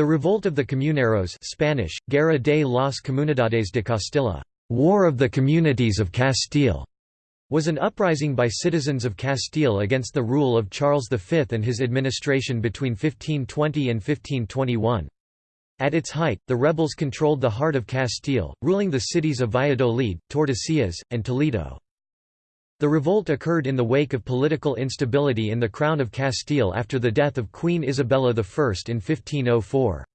The revolt of the Comuneros Spanish, Guerra de las Comunidades de Castilla War of the Communities of Castile, was an uprising by citizens of Castile against the rule of Charles V and his administration between 1520 and 1521. At its height, the rebels controlled the heart of Castile, ruling the cities of Valladolid, Tordesillas, and Toledo. The revolt occurred in the wake of political instability in the Crown of Castile after the death of Queen Isabella I in 1504.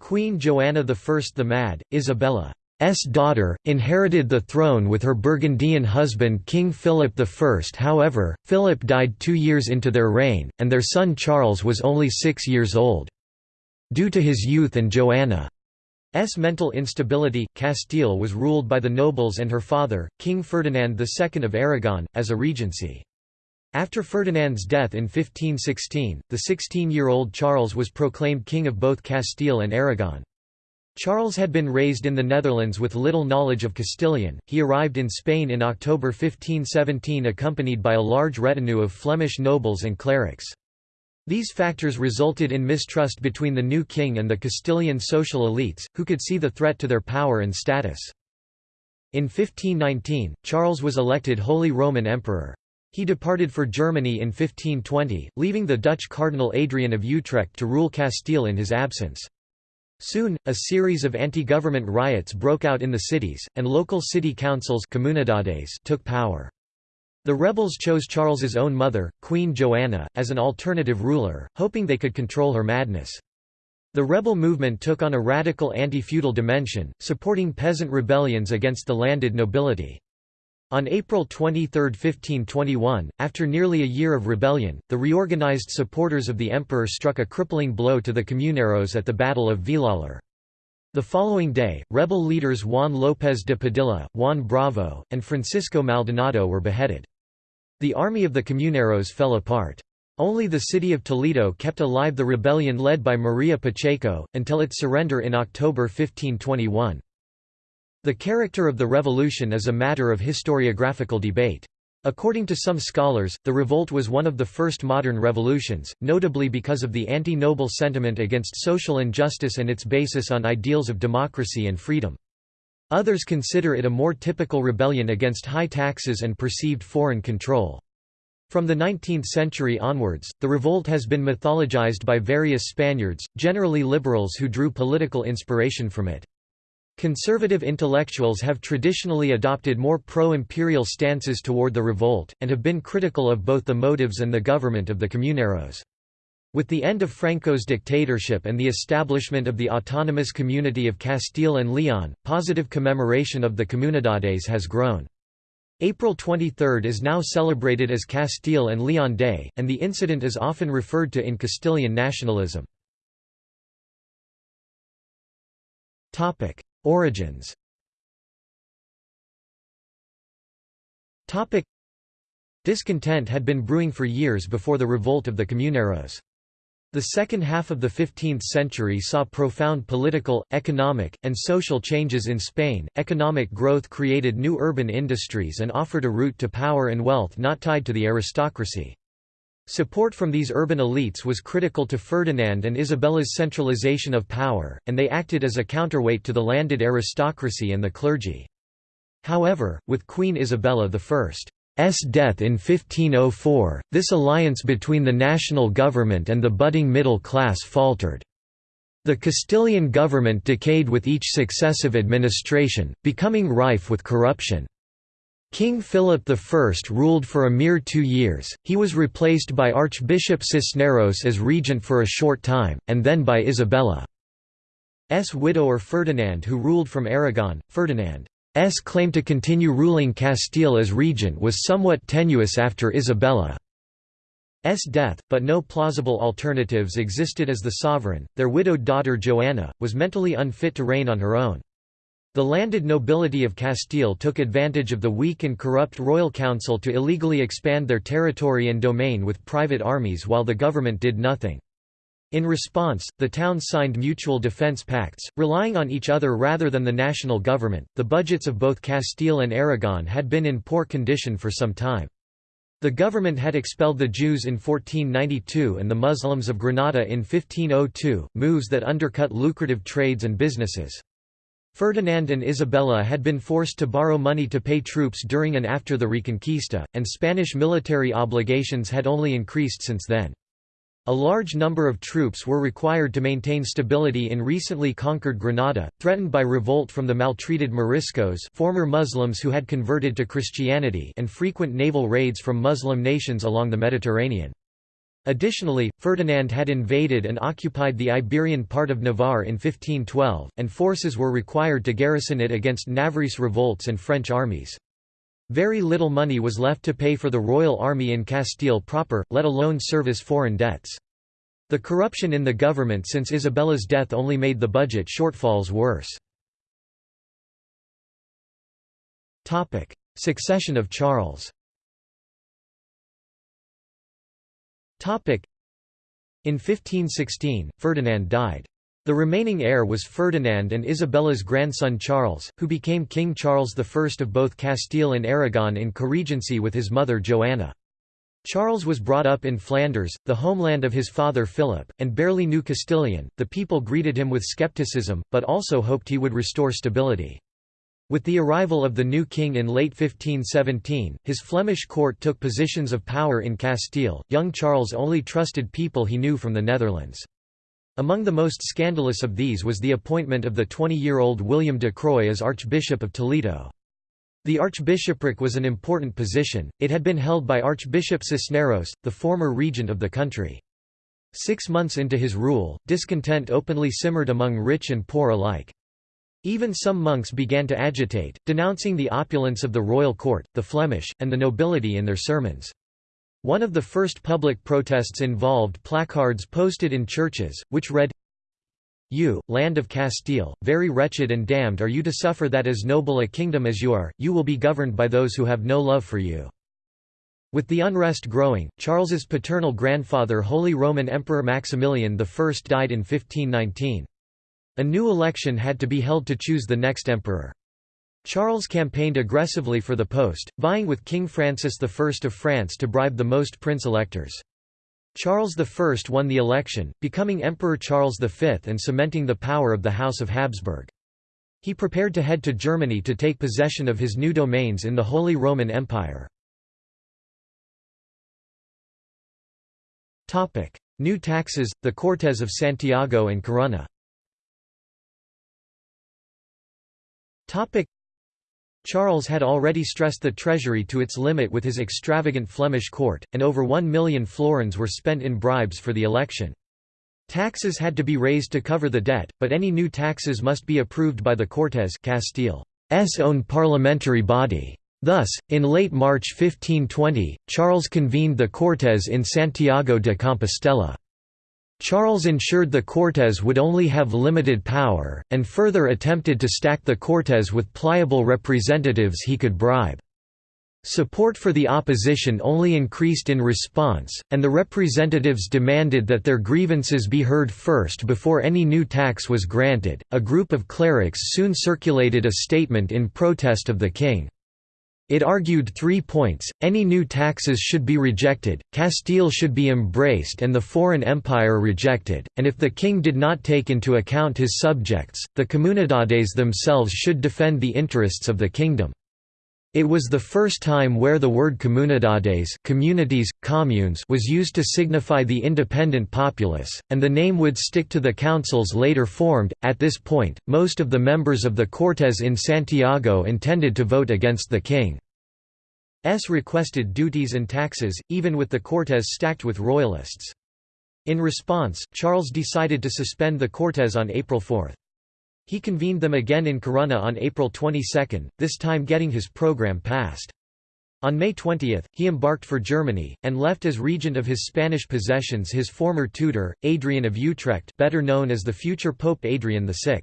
Queen Joanna I the Mad, Isabella S daughter, inherited the throne with her Burgundian husband King Philip I. However, Philip died two years into their reign, and their son Charles was only six years old. Due to his youth and Joanna's mental instability, Castile was ruled by the nobles and her father, King Ferdinand II of Aragon, as a regency. After Ferdinand's death in 1516, the 16-year-old Charles was proclaimed king of both Castile and Aragon. Charles had been raised in the Netherlands with little knowledge of Castilian. He arrived in Spain in October 1517 accompanied by a large retinue of Flemish nobles and clerics. These factors resulted in mistrust between the new king and the Castilian social elites, who could see the threat to their power and status. In 1519, Charles was elected Holy Roman Emperor. He departed for Germany in 1520, leaving the Dutch Cardinal Adrian of Utrecht to rule Castile in his absence. Soon, a series of anti-government riots broke out in the cities, and local city councils took power. The rebels chose Charles's own mother, Queen Joanna, as an alternative ruler, hoping they could control her madness. The rebel movement took on a radical anti-feudal dimension, supporting peasant rebellions against the landed nobility. On April 23, 1521, after nearly a year of rebellion, the reorganized supporters of the emperor struck a crippling blow to the Comuneros at the Battle of Villalar. The following day, rebel leaders Juan López de Padilla, Juan Bravo, and Francisco Maldonado were beheaded. The army of the Comuneros fell apart. Only the city of Toledo kept alive the rebellion led by Maria Pacheco, until its surrender in October 1521. The character of the revolution is a matter of historiographical debate. According to some scholars, the revolt was one of the first modern revolutions, notably because of the anti-noble sentiment against social injustice and its basis on ideals of democracy and freedom. Others consider it a more typical rebellion against high taxes and perceived foreign control. From the 19th century onwards, the revolt has been mythologized by various Spaniards, generally liberals who drew political inspiration from it. Conservative intellectuals have traditionally adopted more pro-imperial stances toward the revolt, and have been critical of both the motives and the government of the Comuneros. With the end of Franco's dictatorship and the establishment of the autonomous community of Castile and Leon, positive commemoration of the Comunidades has grown. April 23 is now celebrated as Castile and Leon Day, and the incident is often referred to in Castilian nationalism. Origins Discontent had been brewing for years before the revolt of the Comuneros. The second half of the 15th century saw profound political, economic, and social changes in Spain. Economic growth created new urban industries and offered a route to power and wealth not tied to the aristocracy. Support from these urban elites was critical to Ferdinand and Isabella's centralization of power, and they acted as a counterweight to the landed aristocracy and the clergy. However, with Queen Isabella I's death in 1504, this alliance between the national government and the budding middle class faltered. The Castilian government decayed with each successive administration, becoming rife with corruption. King Philip I ruled for a mere two years, he was replaced by Archbishop Cisneros as regent for a short time, and then by Isabella's widower Ferdinand who ruled from Aragon. Ferdinand's claim to continue ruling Castile as regent was somewhat tenuous after Isabella's death, but no plausible alternatives existed as the sovereign. Their widowed daughter Joanna, was mentally unfit to reign on her own. The landed nobility of Castile took advantage of the weak and corrupt royal council to illegally expand their territory and domain with private armies while the government did nothing. In response, the towns signed mutual defense pacts, relying on each other rather than the national government. The budgets of both Castile and Aragon had been in poor condition for some time. The government had expelled the Jews in 1492 and the Muslims of Granada in 1502, moves that undercut lucrative trades and businesses. Ferdinand and Isabella had been forced to borrow money to pay troops during and after the Reconquista, and Spanish military obligations had only increased since then. A large number of troops were required to maintain stability in recently conquered Granada, threatened by revolt from the maltreated Moriscos former Muslims who had converted to Christianity and frequent naval raids from Muslim nations along the Mediterranean. Additionally, Ferdinand had invaded and occupied the Iberian part of Navarre in 1512, and forces were required to garrison it against Navarrese revolts and French armies. Very little money was left to pay for the royal army in Castile proper, let alone service foreign debts. The corruption in the government since Isabella's death only made the budget shortfalls worse. Succession of Charles In 1516, Ferdinand died. The remaining heir was Ferdinand and Isabella's grandson Charles, who became King Charles I of both Castile and Aragon in co-regency with his mother Joanna. Charles was brought up in Flanders, the homeland of his father Philip, and barely knew Castilian. The people greeted him with skepticism, but also hoped he would restore stability. With the arrival of the new king in late 1517, his Flemish court took positions of power in Castile. Young Charles only trusted people he knew from the Netherlands. Among the most scandalous of these was the appointment of the 20-year-old William de Croix as Archbishop of Toledo. The archbishopric was an important position, it had been held by Archbishop Cisneros, the former regent of the country. Six months into his rule, discontent openly simmered among rich and poor alike. Even some monks began to agitate, denouncing the opulence of the royal court, the Flemish, and the nobility in their sermons. One of the first public protests involved placards posted in churches, which read, You, land of Castile, very wretched and damned are you to suffer that as noble a kingdom as you are, you will be governed by those who have no love for you. With the unrest growing, Charles's paternal grandfather Holy Roman Emperor Maximilian I died in 1519. A new election had to be held to choose the next emperor. Charles campaigned aggressively for the post, vying with King Francis I of France to bribe the most prince-electors. Charles I won the election, becoming Emperor Charles V and cementing the power of the House of Habsburg. He prepared to head to Germany to take possession of his new domains in the Holy Roman Empire. New taxes, the Cortes of Santiago and Corunna Charles had already stressed the treasury to its limit with his extravagant Flemish court, and over one million florins were spent in bribes for the election. Taxes had to be raised to cover the debt, but any new taxes must be approved by the Cortes Castile's own parliamentary body. Thus, in late March 1520, Charles convened the Cortes in Santiago de Compostela. Charles ensured the Cortes would only have limited power, and further attempted to stack the Cortes with pliable representatives he could bribe. Support for the opposition only increased in response, and the representatives demanded that their grievances be heard first before any new tax was granted. A group of clerics soon circulated a statement in protest of the king. It argued three points, any new taxes should be rejected, Castile should be embraced and the foreign empire rejected, and if the king did not take into account his subjects, the comunidades themselves should defend the interests of the kingdom. It was the first time where the word comunidades communities, communes was used to signify the independent populace, and the name would stick to the councils later formed. At this point, most of the members of the Cortes in Santiago intended to vote against the king. S requested duties and taxes, even with the Cortes stacked with royalists. In response, Charles decided to suspend the Cortes on April 4. He convened them again in Corunna on April 22, this time getting his program passed. On May 20, he embarked for Germany, and left as regent of his Spanish possessions his former tutor, Adrian of Utrecht better known as the future Pope Adrian VI.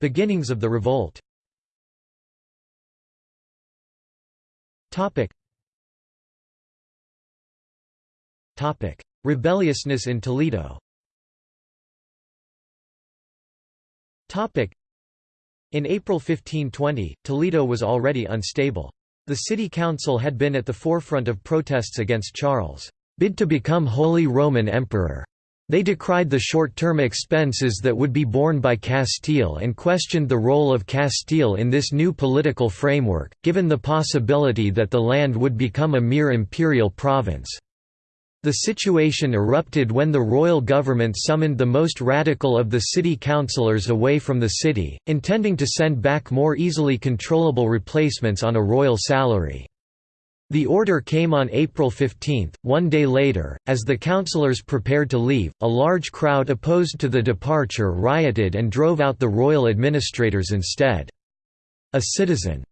Beginnings of the revolt Rebelliousness in Toledo. In April 1520, Toledo was already unstable. The city council had been at the forefront of protests against Charles' bid to become Holy Roman Emperor. They decried the short-term expenses that would be borne by Castile and questioned the role of Castile in this new political framework, given the possibility that the land would become a mere imperial province. The situation erupted when the royal government summoned the most radical of the city councillors away from the city, intending to send back more easily controllable replacements on a royal salary. The order came on April 15, one day later, as the councillors prepared to leave, a large crowd opposed to the departure rioted and drove out the royal administrators instead. A citizen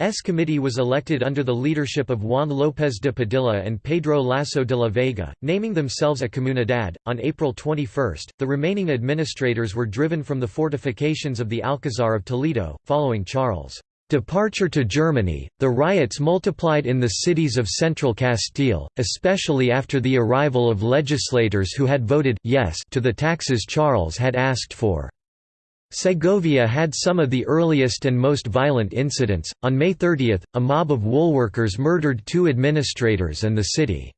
S committee was elected under the leadership of Juan López de Padilla and Pedro Lasso de la Vega, naming themselves a comunidad. On April 21, the remaining administrators were driven from the fortifications of the Alcazar of Toledo, following Charles' Departure to Germany, the riots multiplied in the cities of central Castile, especially after the arrival of legislators who had voted yes to the taxes Charles had asked for. Segovia had some of the earliest and most violent incidents. On May 30, a mob of woolworkers murdered two administrators and the city's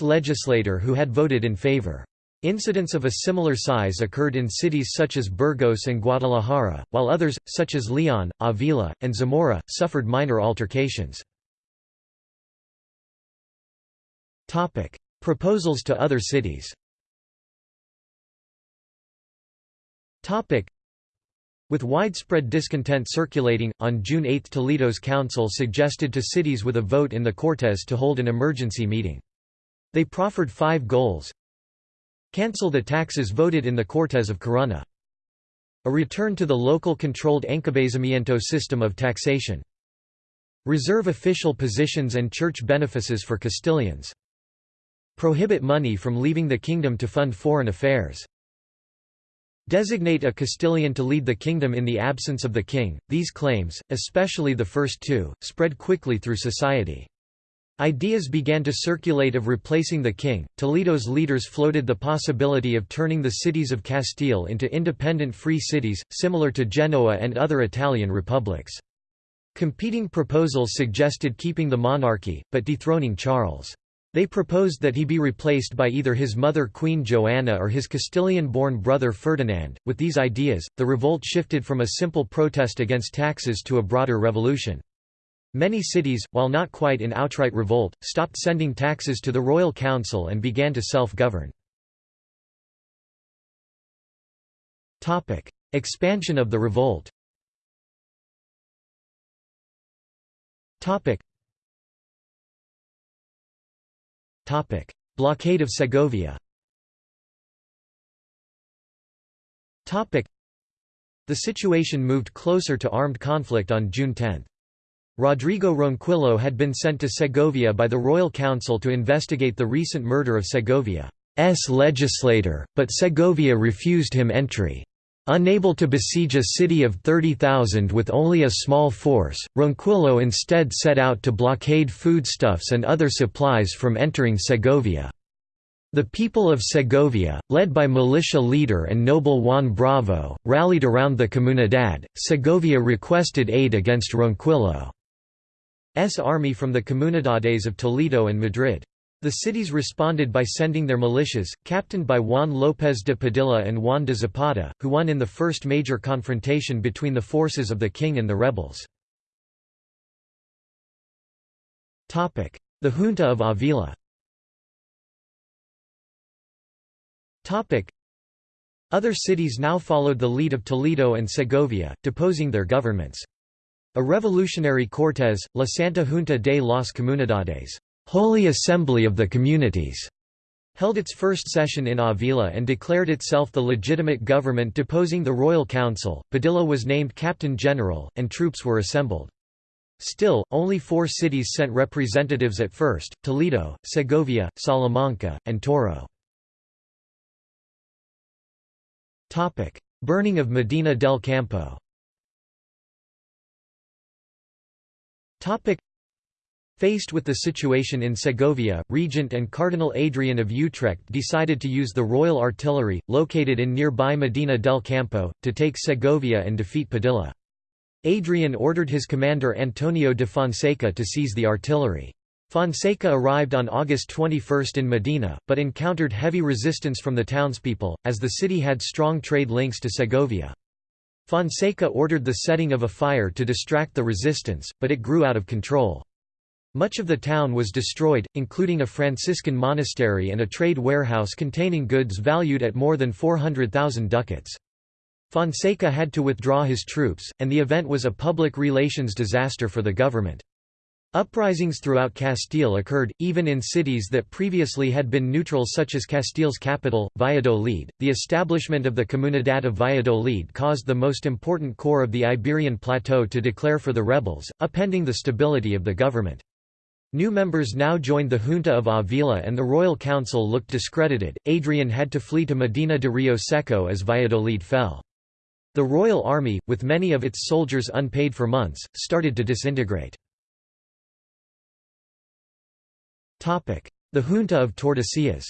legislator who had voted in favor. Incidents of a similar size occurred in cities such as Burgos and Guadalajara, while others, such as Leon, Avila, and Zamora, suffered minor altercations. Proposals to other cities with widespread discontent circulating, on June 8 Toledo's council suggested to cities with a vote in the Cortes to hold an emergency meeting. They proffered five goals, Cancel the taxes voted in the Cortes of Corunna. A return to the local controlled encabezamiento system of taxation. Reserve official positions and church benefices for Castilians. Prohibit money from leaving the kingdom to fund foreign affairs. Designate a Castilian to lead the kingdom in the absence of the king. These claims, especially the first two, spread quickly through society. Ideas began to circulate of replacing the king. Toledo's leaders floated the possibility of turning the cities of Castile into independent free cities, similar to Genoa and other Italian republics. Competing proposals suggested keeping the monarchy, but dethroning Charles. They proposed that he be replaced by either his mother Queen Joanna or his Castilian-born brother Ferdinand. With these ideas, the revolt shifted from a simple protest against taxes to a broader revolution. Many cities, while not quite in outright revolt, stopped sending taxes to the royal council and began to self-govern. Topic: Expansion of the revolt Blockade of Segovia Topic: The situation moved closer to armed conflict on June 10. Rodrigo Ronquillo had been sent to Segovia by the Royal Council to investigate the recent murder of Segovia's legislator, but Segovia refused him entry. Unable to besiege a city of 30,000 with only a small force, Ronquillo instead set out to blockade foodstuffs and other supplies from entering Segovia. The people of Segovia, led by militia leader and noble Juan Bravo, rallied around the Comunidad. Segovia requested aid against Ronquillo. S army from the Comunidades of Toledo and Madrid. The cities responded by sending their militias, captained by Juan López de Padilla and Juan de Zapata, who won in the first major confrontation between the forces of the king and the rebels. The Junta of Avila Other cities now followed the lead of Toledo and Segovia, deposing their governments. A revolutionary Cortes, La Santa Junta de las Comunidades Holy Assembly of the Communities, held its first session in Avila and declared itself the legitimate government deposing the royal council. Padilla was named captain general, and troops were assembled. Still, only four cities sent representatives at first, Toledo, Segovia, Salamanca, and Toro. Burning of Medina del Campo Faced with the situation in Segovia, Regent and Cardinal Adrian of Utrecht decided to use the Royal Artillery, located in nearby Medina del Campo, to take Segovia and defeat Padilla. Adrian ordered his commander Antonio de Fonseca to seize the artillery. Fonseca arrived on August 21 in Medina, but encountered heavy resistance from the townspeople, as the city had strong trade links to Segovia. Fonseca ordered the setting of a fire to distract the resistance, but it grew out of control. Much of the town was destroyed, including a Franciscan monastery and a trade warehouse containing goods valued at more than 400,000 ducats. Fonseca had to withdraw his troops, and the event was a public relations disaster for the government. Uprisings throughout Castile occurred, even in cities that previously had been neutral such as Castile's capital, Valladolid. The establishment of the Comunidad of Valladolid caused the most important corps of the Iberian Plateau to declare for the rebels, upending the stability of the government. New members now joined the Junta of Avila and the Royal Council looked discredited. Adrian had to flee to Medina de Rio Seco as Valladolid fell. The Royal Army, with many of its soldiers unpaid for months, started to disintegrate. The Junta of Tordesillas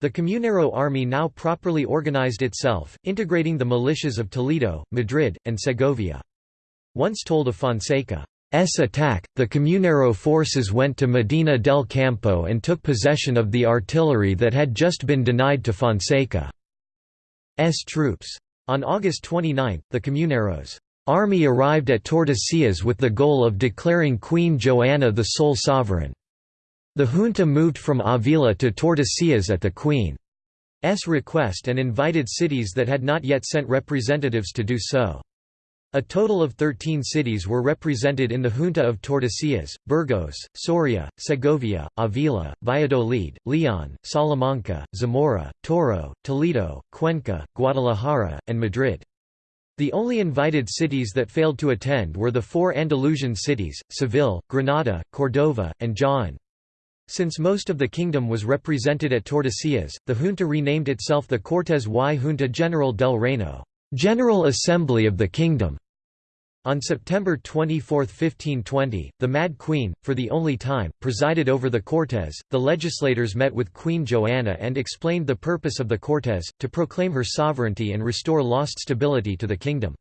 the Comunero army now properly organized itself, integrating the militias of Toledo, Madrid, and Segovia. Once told of Fonseca's attack, the Comunero forces went to Medina del Campo and took possession of the artillery that had just been denied to Fonseca's troops. On August 29, the Comuneros' army arrived at Tordesillas with the goal of declaring Queen Joanna the sole sovereign. The junta moved from Avila to Tordesillas at the Queen's request and invited cities that had not yet sent representatives to do so. A total of 13 cities were represented in the Junta of Tordesillas, Burgos, Soria, Segovia, Avila, Valladolid, Leon, Salamanca, Zamora, Toro, Toledo, Cuenca, Guadalajara, and Madrid. The only invited cities that failed to attend were the four Andalusian cities, Seville, Granada, Cordova, and Jaén. Since most of the kingdom was represented at Tordesillas, the junta renamed itself the Cortes y Junta General del Reino. General Assembly of the Kingdom. On September 24, 1520, the Mad Queen, for the only time, presided over the Cortes. The legislators met with Queen Joanna and explained the purpose of the Cortes, to proclaim her sovereignty and restore lost stability to the kingdom.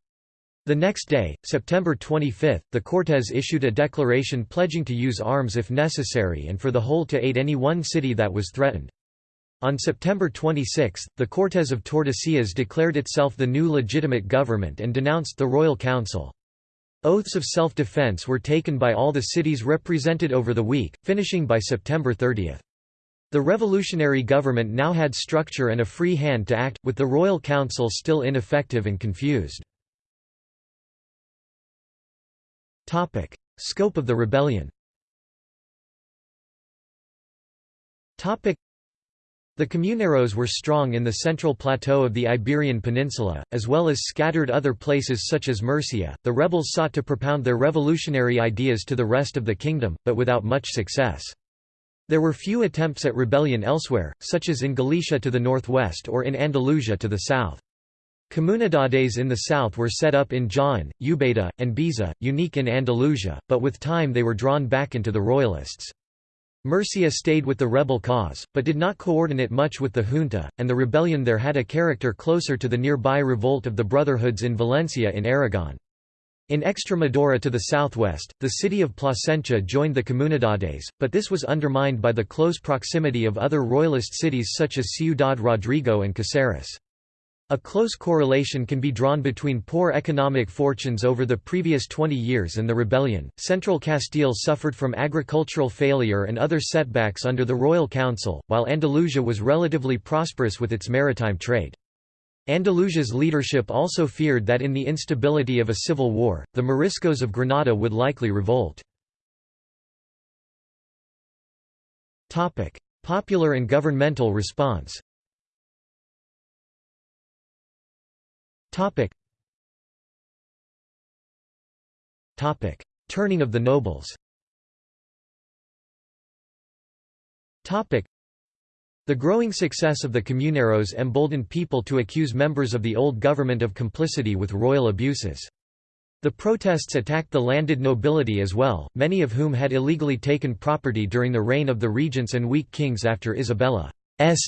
The next day, September 25, the Cortes issued a declaration pledging to use arms if necessary and for the whole to aid any one city that was threatened. On September 26, the Cortes of Tordesillas declared itself the new legitimate government and denounced the Royal Council. Oaths of self-defense were taken by all the cities represented over the week, finishing by September 30. The revolutionary government now had structure and a free hand to act, with the Royal Council still ineffective and confused. Topic: Scope of the rebellion the Comuneros were strong in the central plateau of the Iberian Peninsula, as well as scattered other places such as Murcia. The rebels sought to propound their revolutionary ideas to the rest of the kingdom, but without much success. There were few attempts at rebellion elsewhere, such as in Galicia to the northwest or in Andalusia to the south. Comunidades in the south were set up in Jaén, Ubeda, and Baeza, unique in Andalusia, but with time they were drawn back into the royalists. Murcia stayed with the rebel cause, but did not coordinate much with the junta, and the rebellion there had a character closer to the nearby revolt of the Brotherhoods in Valencia in Aragon. In Extremadura to the southwest, the city of Plasencia joined the Comunidades, but this was undermined by the close proximity of other royalist cities such as Ciudad Rodrigo and Caceres. A close correlation can be drawn between poor economic fortunes over the previous 20 years and the rebellion. Central Castile suffered from agricultural failure and other setbacks under the Royal Council, while Andalusia was relatively prosperous with its maritime trade. Andalusia's leadership also feared that in the instability of a civil war, the Moriscos of Granada would likely revolt. Popular and governmental response Topic. Topic. Turning of the nobles Topic. The growing success of the Comuneros emboldened people to accuse members of the old government of complicity with royal abuses. The protests attacked the landed nobility as well, many of whom had illegally taken property during the reign of the regents and weak kings after Isabella's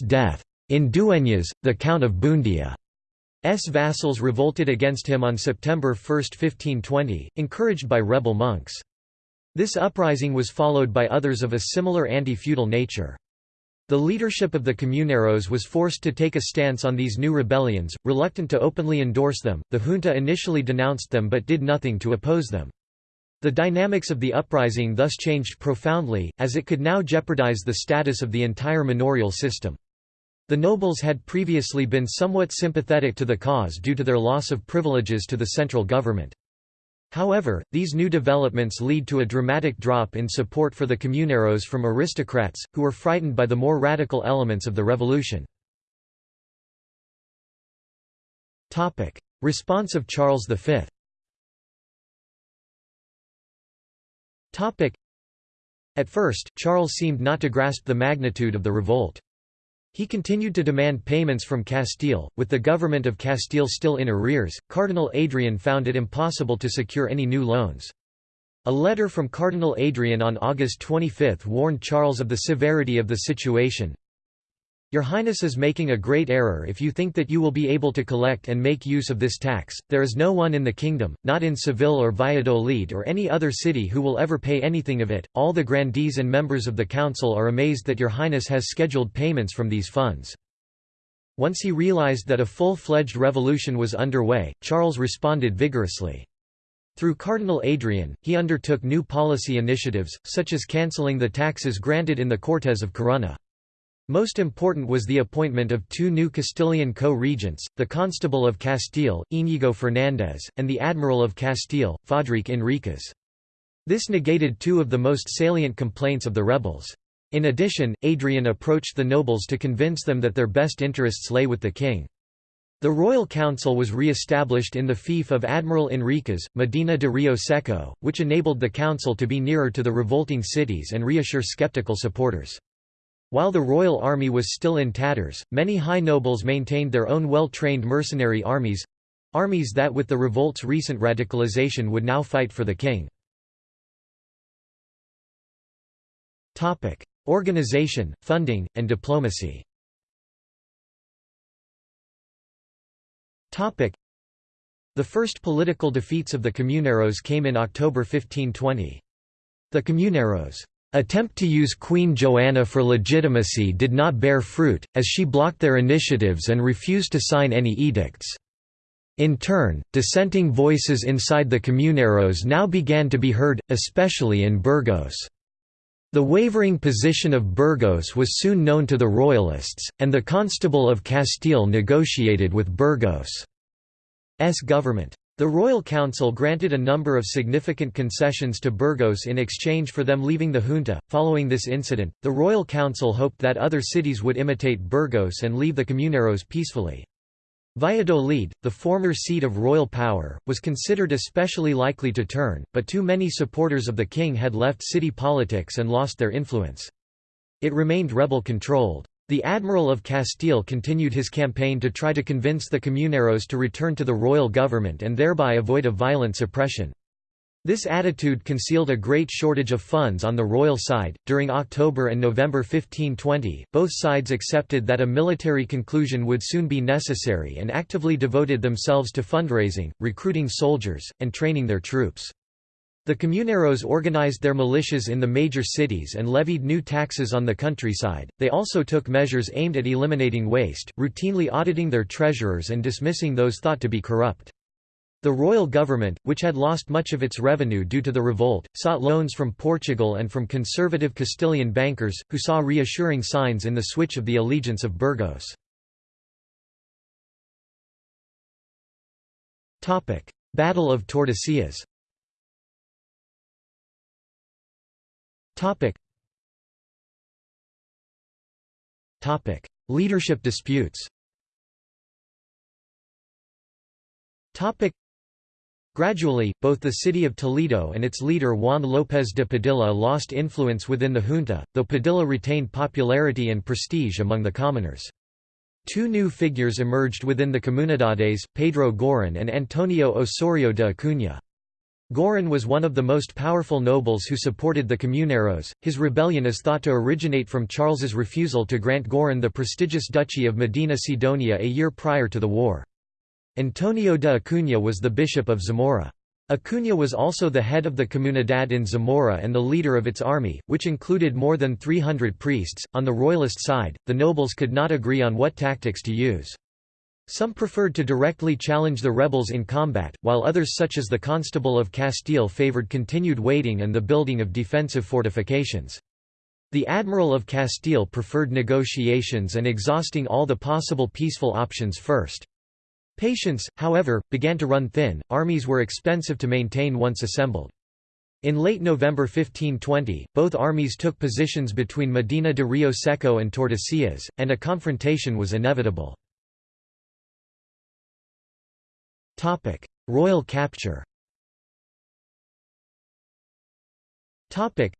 death. In Dueñas, the Count of Buendía's vassals revolted against him on September 1, 1520, encouraged by rebel monks. This uprising was followed by others of a similar anti-feudal nature. The leadership of the Comuneros was forced to take a stance on these new rebellions, reluctant to openly endorse them. The junta initially denounced them but did nothing to oppose them. The dynamics of the uprising thus changed profoundly, as it could now jeopardize the status of the entire manorial system. The nobles had previously been somewhat sympathetic to the cause due to their loss of privileges to the central government. However, these new developments lead to a dramatic drop in support for the Comuneros from aristocrats, who were frightened by the more radical elements of the revolution. Response of Charles V At first, Charles seemed not to grasp the magnitude of the revolt. He continued to demand payments from Castile. With the government of Castile still in arrears, Cardinal Adrian found it impossible to secure any new loans. A letter from Cardinal Adrian on August 25 warned Charles of the severity of the situation. Your Highness is making a great error if you think that you will be able to collect and make use of this tax, there is no one in the kingdom, not in Seville or Valladolid or any other city who will ever pay anything of it, all the grandees and members of the council are amazed that your Highness has scheduled payments from these funds. Once he realized that a full-fledged revolution was underway, Charles responded vigorously. Through Cardinal Adrian, he undertook new policy initiatives, such as cancelling the taxes granted in the Cortes of Corunna. Most important was the appointment of two new Castilian co-regents, the Constable of Castile, Íñigo Fernández, and the Admiral of Castile, Fadrique Enríquez. This negated two of the most salient complaints of the rebels. In addition, Adrian approached the nobles to convince them that their best interests lay with the king. The Royal Council was re-established in the fief of Admiral Enríquez, Medina de Rio Seco, which enabled the council to be nearer to the revolting cities and reassure skeptical supporters. While the royal army was still in tatters, many high nobles maintained their own well-trained mercenary armies—armies that with the revolt's recent radicalization would now fight for the king. Organization, funding, and diplomacy The first political defeats of the Comuneros came in October 1520. The Comuneros' attempt to use Queen Joanna for legitimacy did not bear fruit, as she blocked their initiatives and refused to sign any edicts. In turn, dissenting voices inside the Comuneros now began to be heard, especially in Burgos. The wavering position of Burgos was soon known to the Royalists, and the Constable of Castile negotiated with Burgos' government. The Royal Council granted a number of significant concessions to Burgos in exchange for them leaving the junta. Following this incident, the Royal Council hoped that other cities would imitate Burgos and leave the Comuneros peacefully. Valladolid, the former seat of royal power, was considered especially likely to turn, but too many supporters of the king had left city politics and lost their influence. It remained rebel-controlled. The Admiral of Castile continued his campaign to try to convince the Comuneros to return to the royal government and thereby avoid a violent suppression. This attitude concealed a great shortage of funds on the royal side. During October and November 1520, both sides accepted that a military conclusion would soon be necessary and actively devoted themselves to fundraising, recruiting soldiers, and training their troops. The Comuneros organized their militias in the major cities and levied new taxes on the countryside. They also took measures aimed at eliminating waste, routinely auditing their treasurers and dismissing those thought to be corrupt. The royal government, which had lost much of its revenue due to the revolt, sought loans from Portugal and from conservative Castilian bankers, who saw reassuring signs in the switch of the allegiance of Burgos. Battle of Tordesillas Topic. Topic: Leadership disputes. Topic. Gradually, both the city of Toledo and its leader Juan López de Padilla lost influence within the junta, though Padilla retained popularity and prestige among the commoners. Two new figures emerged within the comunidades, Pedro Girón and Antonio Osorio de Acuña. Girón was one of the most powerful nobles who supported the Comuneros. His rebellion is thought to originate from Charles's refusal to grant Girón the prestigious duchy of Medina Sidonia a year prior to the war. Antonio de Acuña was the bishop of Zamora. Acuña was also the head of the Comunidad in Zamora and the leader of its army, which included more than 300 priests. On the royalist side, the nobles could not agree on what tactics to use. Some preferred to directly challenge the rebels in combat, while others such as the Constable of Castile favoured continued waiting and the building of defensive fortifications. The Admiral of Castile preferred negotiations and exhausting all the possible peaceful options first. Patience, however, began to run thin, armies were expensive to maintain once assembled. In late November 1520, both armies took positions between Medina de Rio Seco and Tordesillas, and a confrontation was inevitable. Topic: Royal capture. Topic: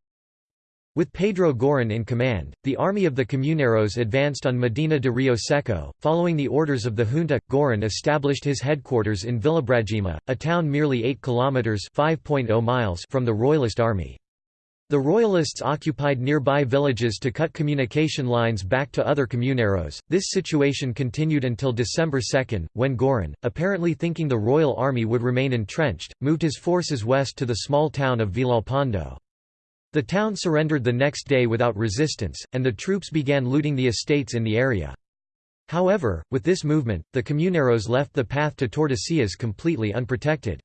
With Pedro Girón in command, the army of the Comuneros advanced on Medina de Rio Seco. Following the orders of the junta, Girón established his headquarters in Villabragima, a town merely 8 kilometers (5.0 miles) from the royalist army. The Royalists occupied nearby villages to cut communication lines back to other comuneros. This situation continued until December 2, when Girón, apparently thinking the royal army would remain entrenched, moved his forces west to the small town of Villalpando. The town surrendered the next day without resistance, and the troops began looting the estates in the area. However, with this movement, the comuneros left the path to Tordesillas completely unprotected.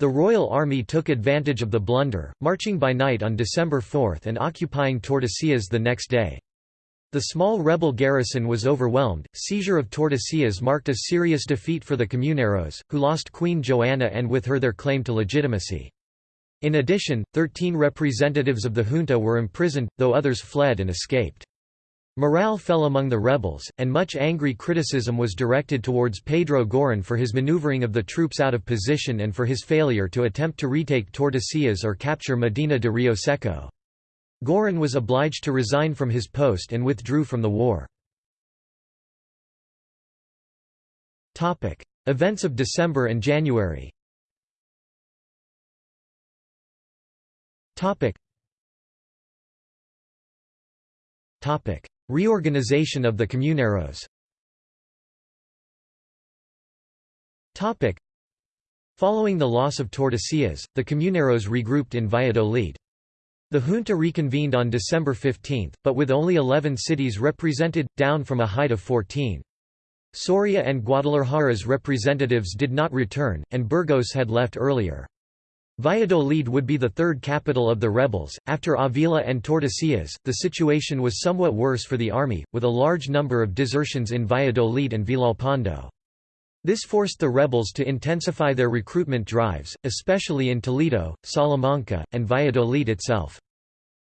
The Royal Army took advantage of the blunder, marching by night on December 4 and occupying Tordesillas the next day. The small rebel garrison was overwhelmed. Seizure of Tordesillas marked a serious defeat for the Comuneros, who lost Queen Joanna and with her their claim to legitimacy. In addition, thirteen representatives of the junta were imprisoned, though others fled and escaped. Morale fell among the rebels, and much angry criticism was directed towards Pedro Girón for his maneuvering of the troops out of position and for his failure to attempt to retake Tordesillas or capture Medina de Rio Seco. Girón was obliged to resign from his post and withdrew from the war. Events of December and January Reorganization of the Comuneros Following the loss of Tordesillas, the Comuneros regrouped in Valladolid. The junta reconvened on December 15, but with only 11 cities represented, down from a height of 14. Soria and Guadalajara's representatives did not return, and Burgos had left earlier. Valladolid would be the third capital of the rebels. After Avila and Tordesillas, the situation was somewhat worse for the army, with a large number of desertions in Valladolid and Villalpando. This forced the rebels to intensify their recruitment drives, especially in Toledo, Salamanca, and Valladolid itself.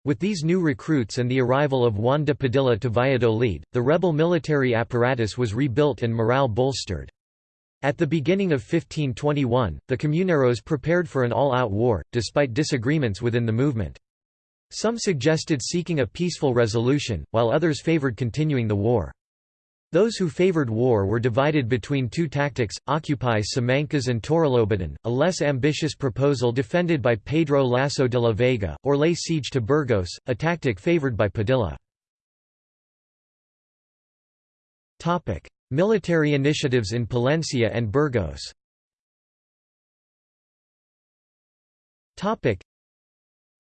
With these new recruits and the arrival of Juan de Padilla to Valladolid, the rebel military apparatus was rebuilt and morale bolstered. At the beginning of 1521, the Comuneros prepared for an all-out war, despite disagreements within the movement. Some suggested seeking a peaceful resolution, while others favored continuing the war. Those who favored war were divided between two tactics, occupy Simancas and Torrelobatón, a less ambitious proposal defended by Pedro Lasso de la Vega, or lay siege to Burgos, a tactic favored by Padilla. Military initiatives in Palencia and Burgos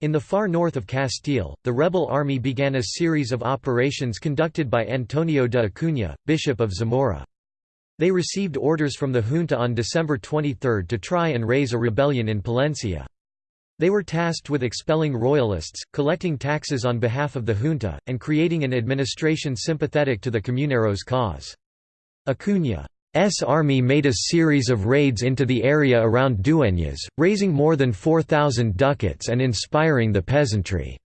in the far north of Castile, the rebel army began a series of operations conducted by Antonio de Acuña, Bishop of Zamora. They received orders from the junta on December 23 to try and raise a rebellion in Palencia. They were tasked with expelling royalists, collecting taxes on behalf of the junta, and creating an administration sympathetic to the Comuneros' cause. Acuña's army made a series of raids into the area around Dueñas, raising more than 4,000 ducats and inspiring the peasantry.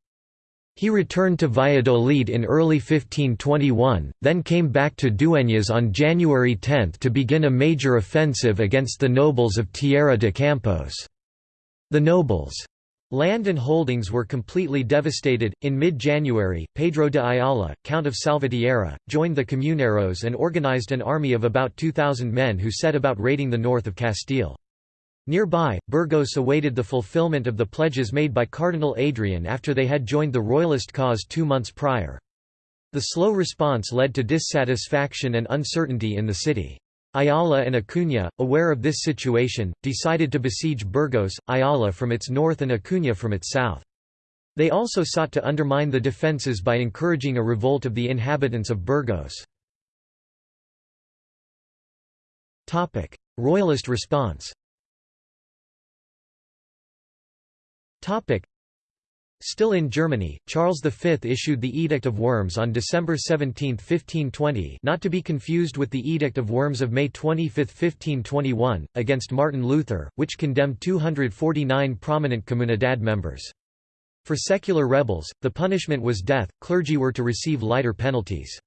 He returned to Valladolid in early 1521, then came back to Dueñas on January 10 to begin a major offensive against the nobles of Tierra de Campos. The nobles' Land and holdings were completely devastated. In mid January, Pedro de Ayala, Count of Salvatierra, joined the Comuneros and organized an army of about 2,000 men who set about raiding the north of Castile. Nearby, Burgos awaited the fulfillment of the pledges made by Cardinal Adrian after they had joined the royalist cause two months prior. The slow response led to dissatisfaction and uncertainty in the city. Ayala and Acuña, aware of this situation, decided to besiege Burgos, Ayala from its north and Acuña from its south. They also sought to undermine the defences by encouraging a revolt of the inhabitants of Burgos. Royalist response Still in Germany, Charles V issued the Edict of Worms on December 17, 1520 not to be confused with the Edict of Worms of May 25, 1521, against Martin Luther, which condemned 249 prominent Comunidad members. For secular rebels, the punishment was death, clergy were to receive lighter penalties.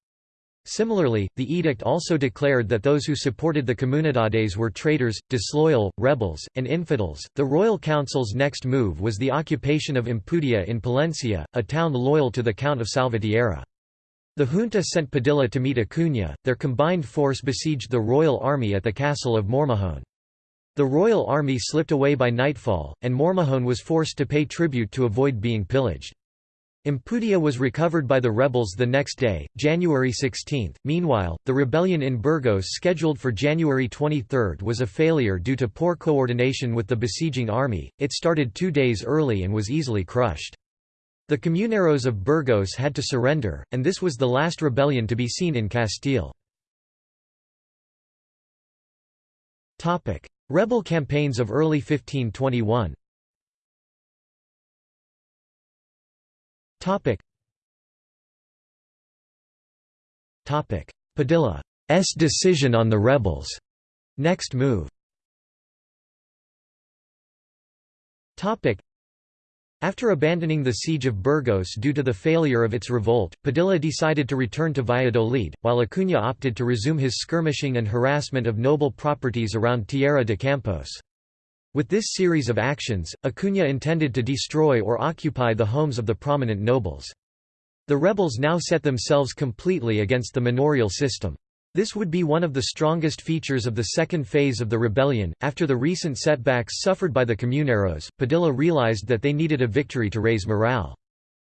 Similarly, the edict also declared that those who supported the Comunidades were traitors, disloyal, rebels, and infidels. The royal council's next move was the occupation of Ampudia in Palencia, a town loyal to the Count of Salvatierra. The junta sent Padilla to meet Acuña, their combined force besieged the royal army at the castle of Mormojón. The royal army slipped away by nightfall, and Mormojón was forced to pay tribute to avoid being pillaged. Ampudia was recovered by the rebels the next day, January 16. Meanwhile, the rebellion in Burgos scheduled for January 23 was a failure due to poor coordination with the besieging army, it started two days early and was easily crushed. The comuneros of Burgos had to surrender, and this was the last rebellion to be seen in Castile. Rebel campaigns of early 1521 Topic. Topic. Padilla's decision on the rebels. Next move. Topic. After abandoning the siege of Burgos due to the failure of its revolt, Padilla decided to return to Valladolid, while Acuña opted to resume his skirmishing and harassment of noble properties around Tierra de Campos. With this series of actions, Acuña intended to destroy or occupy the homes of the prominent nobles. The rebels now set themselves completely against the manorial system. This would be one of the strongest features of the second phase of the rebellion. After the recent setbacks suffered by the Comuneros, Padilla realized that they needed a victory to raise morale.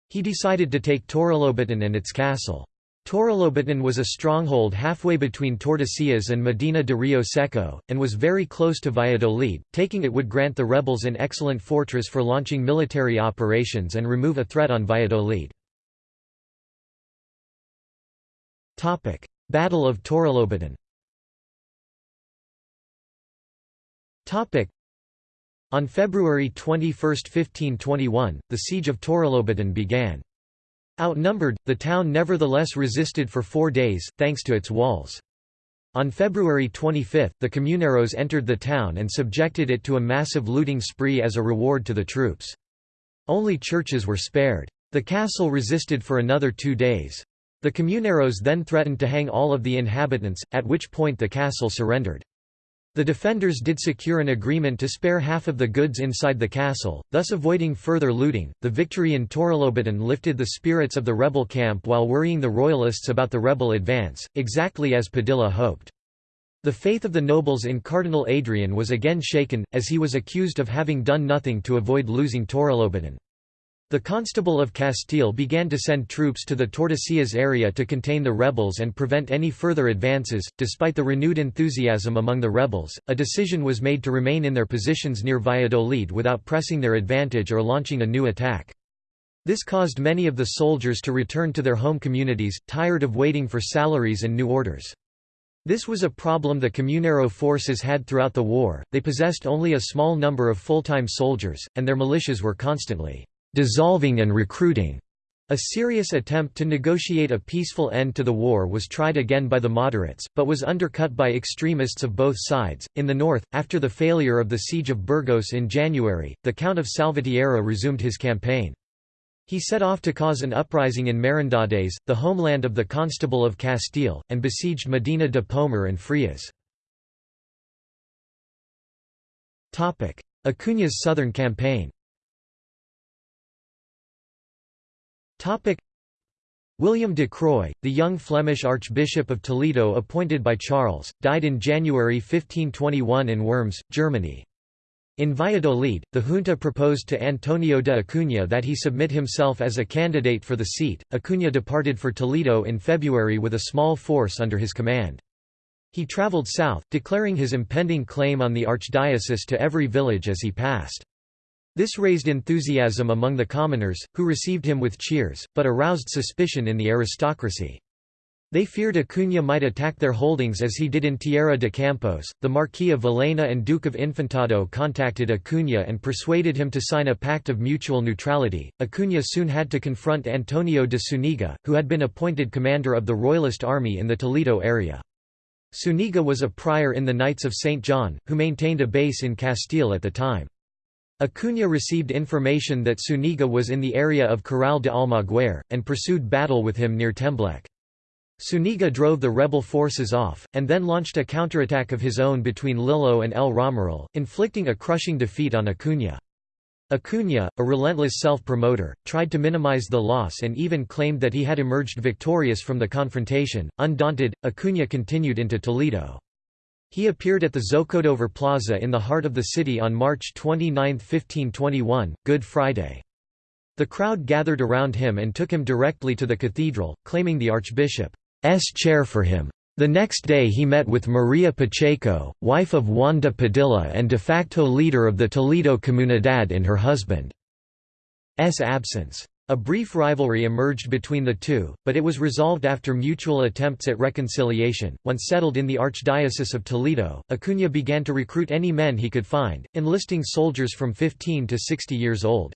He decided to take Torrelobatón and its castle. Torrelobatón was a stronghold halfway between Tordesillas and Medina de Rio Seco, and was very close to Valladolid. Taking it would grant the rebels an excellent fortress for launching military operations and remove a threat on Valladolid. Battle of Torrelobatón On February 21, 1521, the siege of Torrelobatón began. Outnumbered, the town nevertheless resisted for four days, thanks to its walls. On February 25, the Comuneros entered the town and subjected it to a massive looting spree as a reward to the troops. Only churches were spared. The castle resisted for another two days. The Comuneros then threatened to hang all of the inhabitants, at which point the castle surrendered. The defenders did secure an agreement to spare half of the goods inside the castle, thus avoiding further looting. The victory in Torrelobatón lifted the spirits of the rebel camp while worrying the royalists about the rebel advance, exactly as Padilla hoped. The faith of the nobles in Cardinal Adrian was again shaken, as he was accused of having done nothing to avoid losing Torrelobatón. The Constable of Castile began to send troops to the Tordesillas area to contain the rebels and prevent any further advances. Despite the renewed enthusiasm among the rebels, a decision was made to remain in their positions near Valladolid without pressing their advantage or launching a new attack. This caused many of the soldiers to return to their home communities, tired of waiting for salaries and new orders. This was a problem the Comunero forces had throughout the war, they possessed only a small number of full-time soldiers, and their militias were constantly dissolving and recruiting. A serious attempt to negotiate a peaceful end to the war was tried again by the moderates, but was undercut by extremists of both sides. In the north, after the failure of the siege of Burgos in January, the Count of Salvatierra resumed his campaign. He set off to cause an uprising in Merindades, the homeland of the Constable of Castile, and besieged Medina de Pomar and Frias. Acuña's southern campaign Topic William de Croix, the young Flemish Archbishop of Toledo appointed by Charles, died in January 1521 in Worms, Germany. In Valladolid, the junta proposed to Antonio de Acuña that he submit himself as a candidate for the seat. Acuña departed for Toledo in February with a small force under his command. He travelled south, declaring his impending claim on the archdiocese to every village as he passed. This raised enthusiasm among the commoners, who received him with cheers, but aroused suspicion in the aristocracy. They feared Acuña might attack their holdings as he did in Tierra de Campos. The Marquis of Villena and Duke of Infantado contacted Acuña and persuaded him to sign a pact of mutual neutrality. Acuña soon had to confront Antonio de Zuniga, who had been appointed commander of the Royalist army in the Toledo area. Zuniga was a prior in the Knights of St. John, who maintained a base in Castile at the time. Acuña received information that Zuniga was in the area of Corral de Almaguer, and pursued battle with him near Tembleque. Zuniga drove the rebel forces off, and then launched a counterattack of his own between Lillo and El Romeral, inflicting a crushing defeat on Acuña. Acuña, a relentless self-promoter, tried to minimize the loss and even claimed that he had emerged victorious from the confrontation. Undaunted, Acuña continued into Toledo. He appeared at the Zocodover Plaza in the heart of the city on March 29, 1521, Good Friday. The crowd gathered around him and took him directly to the cathedral, claiming the archbishop's chair for him. The next day he met with Maria Pacheco, wife of Juan de Padilla and de facto leader of the Toledo Comunidad in her husband's absence. A brief rivalry emerged between the two, but it was resolved after mutual attempts at reconciliation. Once settled in the Archdiocese of Toledo, Acuña began to recruit any men he could find, enlisting soldiers from 15 to 60 years old.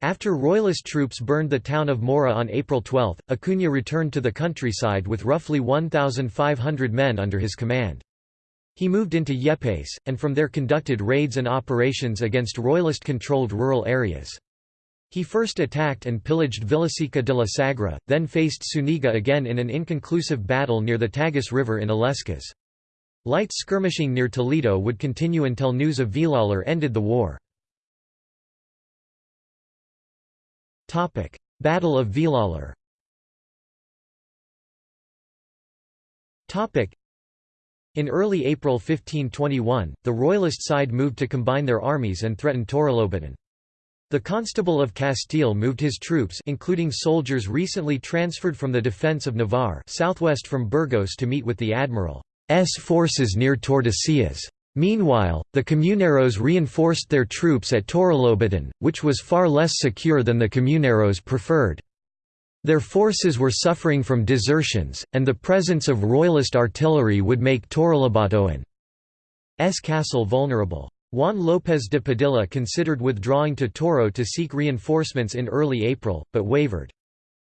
After Royalist troops burned the town of Mora on April 12, Acuña returned to the countryside with roughly 1,500 men under his command. He moved into Yepes, and from there conducted raids and operations against Royalist-controlled rural areas. He first attacked and pillaged Villaseca de la Sagra, then faced Zuniga again in an inconclusive battle near the Tagus River in Illescas. Light skirmishing near Toledo would continue until news of Villalar ended the war. Battle of Villalar. Topic: In early April 1521, the royalist side moved to combine their armies and threatened Torrelobaton. The Constable of Castile moved his troops including soldiers recently transferred from the defence of Navarre southwest from Burgos to meet with the Admiral's forces near Tordesillas. Meanwhile, the Comuneros reinforced their troops at Torrelobaton, which was far less secure than the Comuneros preferred. Their forces were suffering from desertions, and the presence of royalist artillery would make Torrelobatón's castle vulnerable. Juan López de Padilla considered withdrawing to Toro to seek reinforcements in early April, but wavered.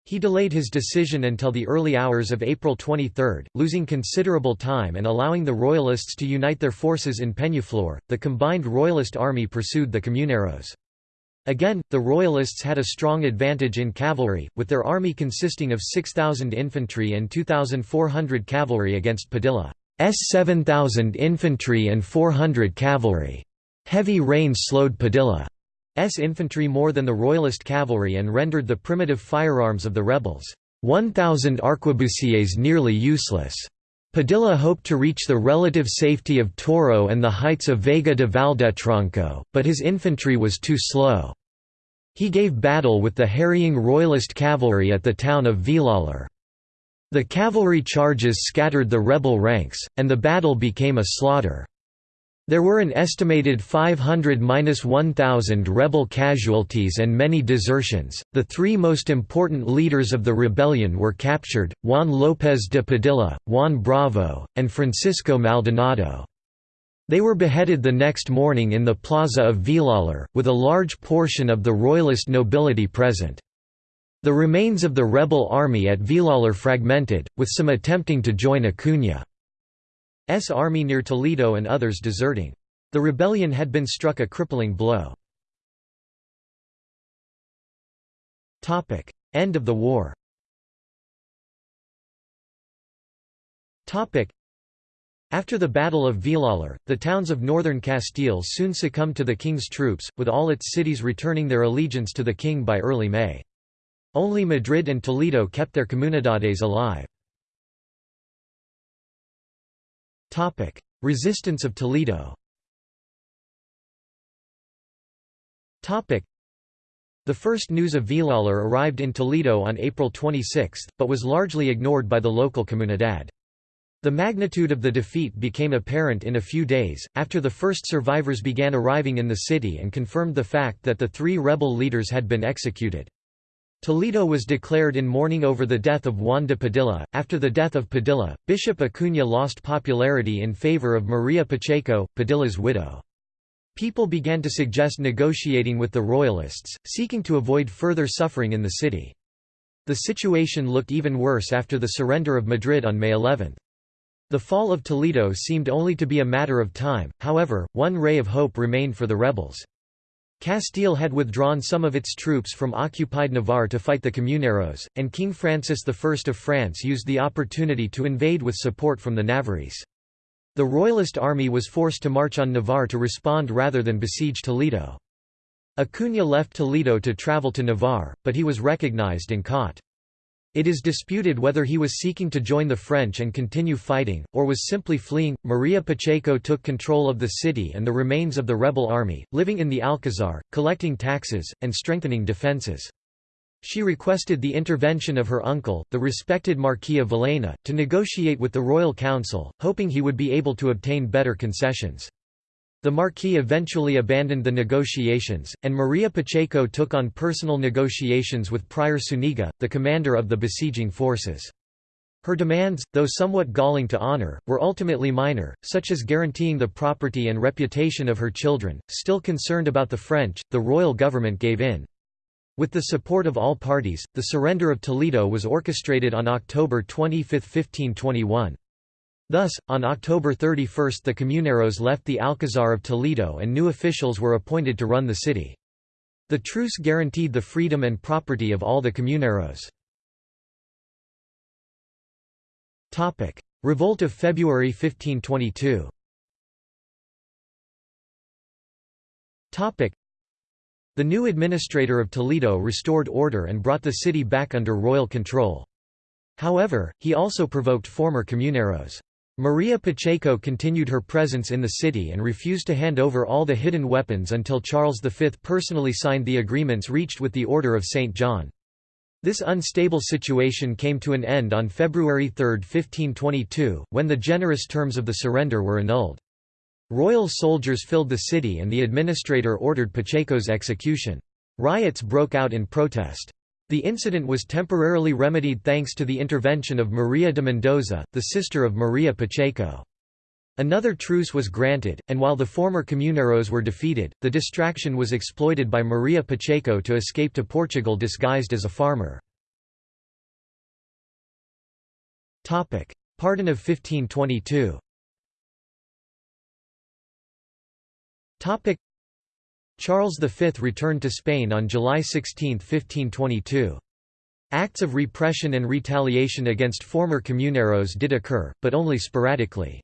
He delayed his decision until the early hours of April 23, losing considerable time and allowing the Royalists to unite their forces in Peñaflor. The combined Royalist army pursued the Comuneros. Again, the Royalists had a strong advantage in cavalry, with their army consisting of 6,000 infantry and 2,400 cavalry against Padilla's 7,000 infantry and 400 cavalry. Heavy rain slowed Padilla's infantry more than the Royalist cavalry and rendered the primitive firearms of the rebels' 1,000 arquebusiers nearly useless. Padilla hoped to reach the relative safety of Toro and the heights of Vega de Valdetronco, but his infantry was too slow. He gave battle with the harrying Royalist cavalry at the town of Villalar. The cavalry charges scattered the rebel ranks, and the battle became a slaughter. There were an estimated 500–1,000 rebel casualties and many desertions. The three most important leaders of the rebellion were captured Juan López de Padilla, Juan Bravo, and Francisco Maldonado. They were beheaded the next morning in the plaza of Villalar, with a large portion of the royalist nobility present. The remains of the rebel army at Villalar fragmented, with some attempting to join Acuña. S army near Toledo and others deserting. The rebellion had been struck a crippling blow. End of the war after the Battle of Villalar, the towns of northern Castile soon succumbed to the king's troops, with all its cities returning their allegiance to the king by early May. Only Madrid and Toledo kept their comunidades alive. Resistance of Toledo Topic: The first news of Villalar arrived in Toledo on April 26, but was largely ignored by the local comunidad. The magnitude of the defeat became apparent in a few days, after the first survivors began arriving in the city and confirmed the fact that the three rebel leaders had been executed. Toledo was declared in mourning over the death of Juan de Padilla. After the death of Padilla, Bishop Acuña lost popularity in favor of Maria Pacheco, Padilla's widow. People began to suggest negotiating with the Royalists, seeking to avoid further suffering in the city. The situation looked even worse after the surrender of Madrid on May 11. The fall of Toledo seemed only to be a matter of time, however, one ray of hope remained for the rebels. Castile had withdrawn some of its troops from occupied Navarre to fight the Comuneros, and King Francis I of France used the opportunity to invade with support from the Navarrese. The Royalist army was forced to march on Navarre to respond rather than besiege Toledo. Acuña left Toledo to travel to Navarre, but he was recognized and caught. It is disputed whether he was seeking to join the French and continue fighting, or was simply fleeing. Maria Pacheco took control of the city and the remains of the rebel army, living in the Alcazar, collecting taxes, and strengthening defences. She requested the intervention of her uncle, the respected Marquis of Villena, to negotiate with the royal council, hoping he would be able to obtain better concessions. The Marquis eventually abandoned the negotiations, and Maria Pacheco took on personal negotiations with Prior Zuniga, the commander of the besieging forces. Her demands, though somewhat galling to honor, were ultimately minor, such as guaranteeing the property and reputation of her children. Still concerned about the French, the royal government gave in. With the support of all parties, the surrender of Toledo was orchestrated on October 25, 1521. Thus, on October 31 the Comuneros left the Alcazar of Toledo and new officials were appointed to run the city. The truce guaranteed the freedom and property of all the Comuneros. Revolt of February 1522 the new administrator of Toledo restored order and brought the city back under royal control. However, he also provoked former comuneros. Maria Pacheco continued her presence in the city and refused to hand over all the hidden weapons until Charles V personally signed the agreements reached with the Order of St. John. This unstable situation came to an end on February 3, 1522, when the generous terms of the surrender were annulled. Royal soldiers filled the city and the administrator ordered Pacheco's execution. Riots broke out in protest. The incident was temporarily remedied thanks to the intervention of Maria de Mendoza, the sister of Maria Pacheco. Another truce was granted, and while the former comuneros were defeated, the distraction was exploited by Maria Pacheco to escape to Portugal disguised as a farmer. Pardon of 1522 Charles V returned to Spain on July 16, 1522. Acts of repression and retaliation against former comuneros did occur, but only sporadically.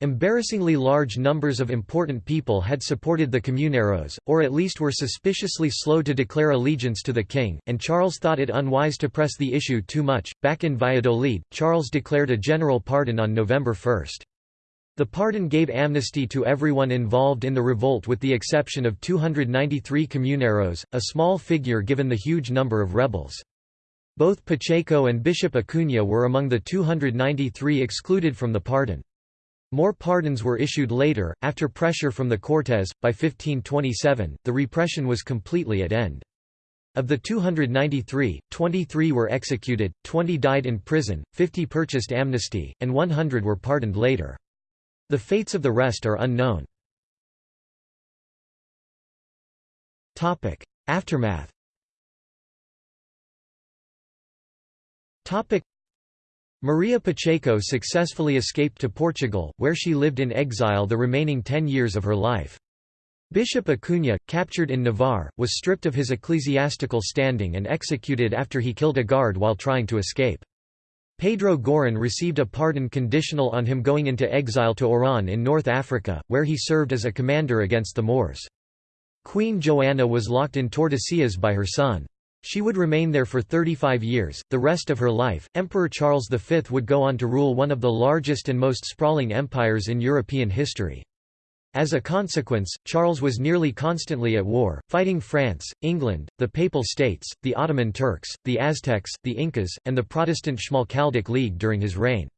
Embarrassingly large numbers of important people had supported the comuneros, or at least were suspiciously slow to declare allegiance to the king, and Charles thought it unwise to press the issue too much. Back in Valladolid, Charles declared a general pardon on November 1. The pardon gave amnesty to everyone involved in the revolt with the exception of 293 comuneros, a small figure given the huge number of rebels. Both Pacheco and Bishop Acuña were among the 293 excluded from the pardon. More pardons were issued later, after pressure from the Cortes. By 1527, the repression was completely at end. Of the 293, 23 were executed, 20 died in prison, 50 purchased amnesty, and 100 were pardoned later. The fates of the rest are unknown. Aftermath Maria Pacheco successfully escaped to Portugal, where she lived in exile the remaining ten years of her life. Bishop Acuña, captured in Navarre, was stripped of his ecclesiastical standing and executed after he killed a guard while trying to escape. Pedro Girón received a pardon conditional on him going into exile to Oran in North Africa, where he served as a commander against the Moors. Queen Joanna was locked in Tordesillas by her son. She would remain there for 35 years, the rest of her life. Emperor Charles V would go on to rule one of the largest and most sprawling empires in European history. As a consequence, Charles was nearly constantly at war, fighting France, England, the Papal States, the Ottoman Turks, the Aztecs, the Incas, and the Protestant Schmalkaldic League during his reign.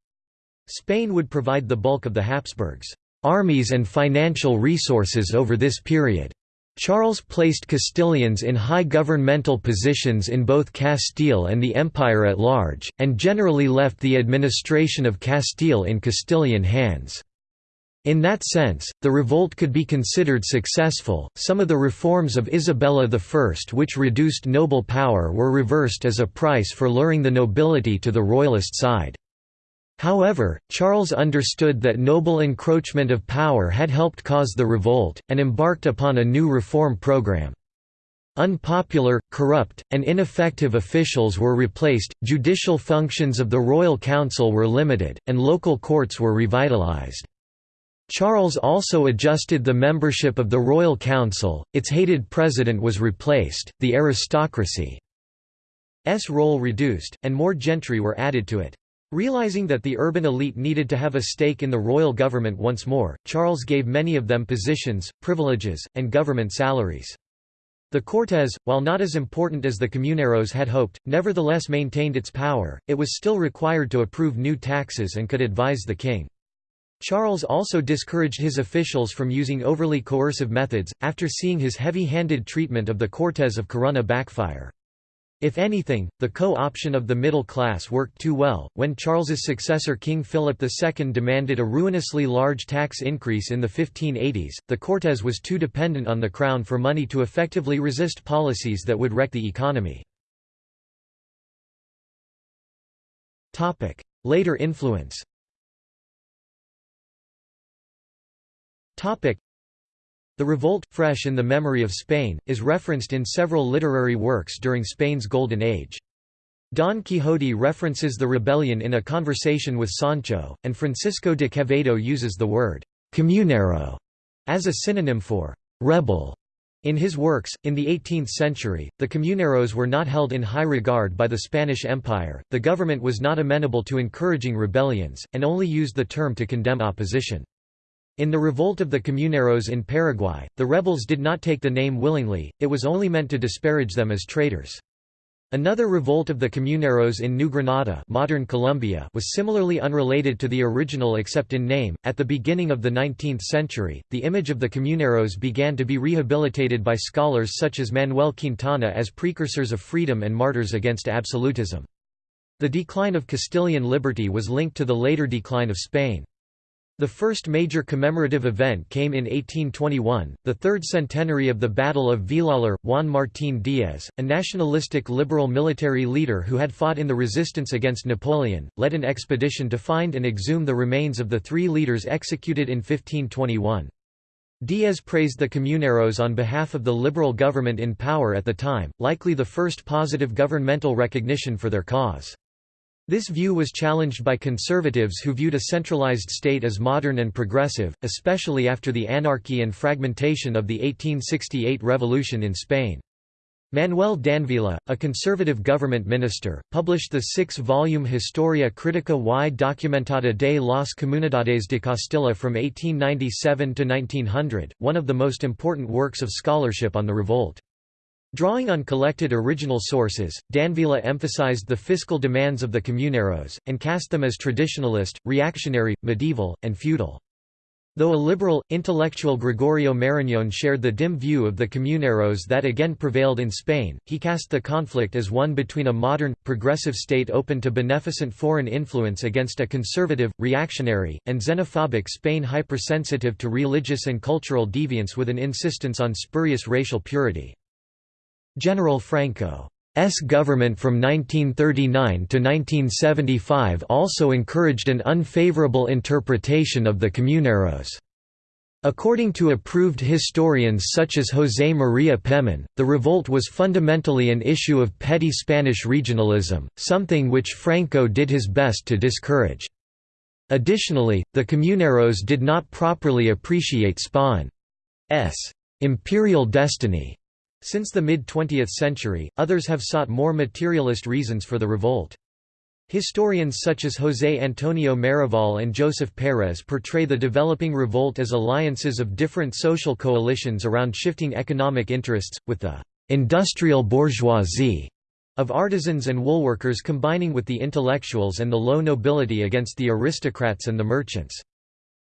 Spain would provide the bulk of the Habsburgs' armies and financial resources over this period. Charles placed Castilians in high governmental positions in both Castile and the empire at large, and generally left the administration of Castile in Castilian hands. In that sense, the revolt could be considered successful. Some of the reforms of Isabella I, which reduced noble power, were reversed as a price for luring the nobility to the royalist side. However, Charles understood that noble encroachment of power had helped cause the revolt, and embarked upon a new reform program. Unpopular, corrupt, and ineffective officials were replaced, judicial functions of the royal council were limited, and local courts were revitalized. Charles also adjusted the membership of the Royal Council, its hated president was replaced, the aristocracy's role reduced, and more gentry were added to it. Realizing that the urban elite needed to have a stake in the royal government once more, Charles gave many of them positions, privileges, and government salaries. The Cortes, while not as important as the Comuneros had hoped, nevertheless maintained its power, it was still required to approve new taxes and could advise the king. Charles also discouraged his officials from using overly coercive methods, after seeing his heavy-handed treatment of the Cortes of Corunna backfire. If anything, the co-option of the middle class worked too well. When Charles's successor King Philip II demanded a ruinously large tax increase in the 1580s, the Cortes was too dependent on the crown for money to effectively resist policies that would wreck the economy. Later influence the revolt, fresh in the memory of Spain, is referenced in several literary works during Spain's Golden Age. Don Quixote references the rebellion in a conversation with Sancho, and Francisco de Quevedo uses the word «comunero» as a synonym for «rebel». In his works, in the 18th century, the comuneros were not held in high regard by the Spanish Empire, the government was not amenable to encouraging rebellions, and only used the term to condemn opposition. In the revolt of the Comuneros in Paraguay, the rebels did not take the name willingly, it was only meant to disparage them as traitors. Another revolt of the Comuneros in New Granada modern Colombia was similarly unrelated to the original except in name. At the beginning of the 19th century, the image of the Comuneros began to be rehabilitated by scholars such as Manuel Quintana as precursors of freedom and martyrs against absolutism. The decline of Castilian liberty was linked to the later decline of Spain. The first major commemorative event came in 1821, the third centenary of the Battle of Villalar. Juan Martín Díaz, a nationalistic liberal military leader who had fought in the resistance against Napoleon, led an expedition to find and exhume the remains of the three leaders executed in 1521. Díaz praised the Comuneros on behalf of the liberal government in power at the time, likely the first positive governmental recognition for their cause. This view was challenged by conservatives who viewed a centralized state as modern and progressive, especially after the anarchy and fragmentation of the 1868 revolution in Spain. Manuel Danvila, a conservative government minister, published the six-volume Historia Crítica y Documentada de las Comunidades de Castilla from 1897 to 1900, one of the most important works of scholarship on the revolt. Drawing on collected original sources, Danvila emphasized the fiscal demands of the comuneros, and cast them as traditionalist, reactionary, medieval, and feudal. Though a liberal, intellectual Gregorio Marañón shared the dim view of the comuneros that again prevailed in Spain, he cast the conflict as one between a modern, progressive state open to beneficent foreign influence against a conservative, reactionary, and xenophobic Spain hypersensitive to religious and cultural deviance with an insistence on spurious racial purity. General Franco's government from 1939 to 1975 also encouraged an unfavorable interpretation of the Comuneros. According to approved historians such as José María Pemán, the revolt was fundamentally an issue of petty Spanish regionalism, something which Franco did his best to discourage. Additionally, the Comuneros did not properly appreciate Spain's imperial destiny since the mid-20th century, others have sought more materialist reasons for the revolt. Historians such as José Antonio Maravall and Joseph Pérez portray the developing revolt as alliances of different social coalitions around shifting economic interests, with the «industrial bourgeoisie» of artisans and woolworkers combining with the intellectuals and the low nobility against the aristocrats and the merchants.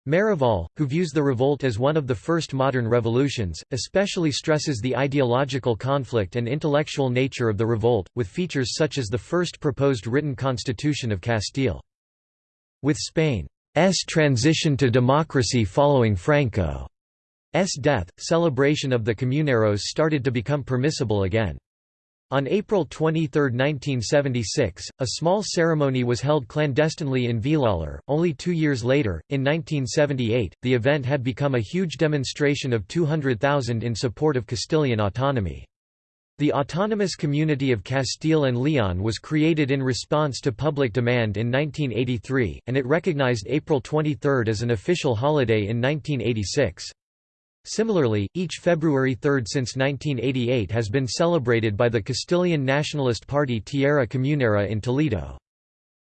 Maravall, who views the revolt as one of the first modern revolutions, especially stresses the ideological conflict and intellectual nature of the revolt, with features such as the first proposed written constitution of Castile. With Spain's transition to democracy following Franco's death, celebration of the Comuneros started to become permissible again. On April 23, 1976, a small ceremony was held clandestinely in Villalar. Only two years later, in 1978, the event had become a huge demonstration of 200,000 in support of Castilian autonomy. The autonomous community of Castile and Leon was created in response to public demand in 1983, and it recognized April 23 as an official holiday in 1986. Similarly, each February 3 since 1988 has been celebrated by the Castilian Nationalist Party Tierra Comunera in Toledo.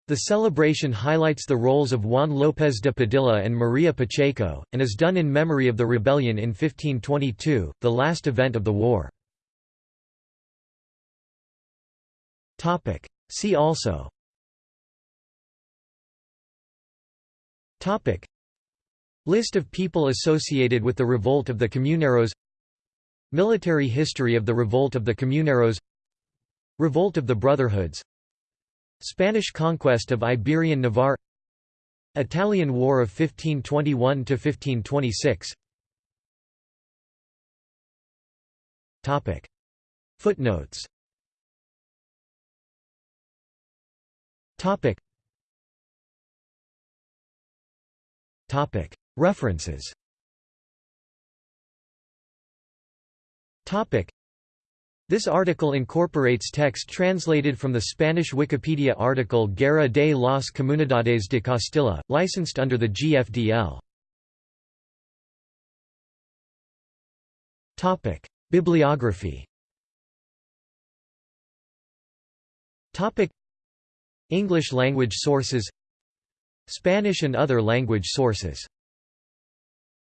The celebration highlights the roles of Juan López de Padilla and María Pacheco, and is done in memory of the rebellion in 1522, the last event of the war. See also List of people associated with the revolt of the Comuneros Military history of the revolt of the Comuneros Revolt of the Brotherhoods. Spanish conquest of Iberian Navarre. Italian War of 1521–1526 Footnotes References. This article incorporates text translated from the Spanish Wikipedia article Guerra de las Comunidades de Castilla, licensed under the GFDL. Bibliography. English language sources. Spanish and other language sources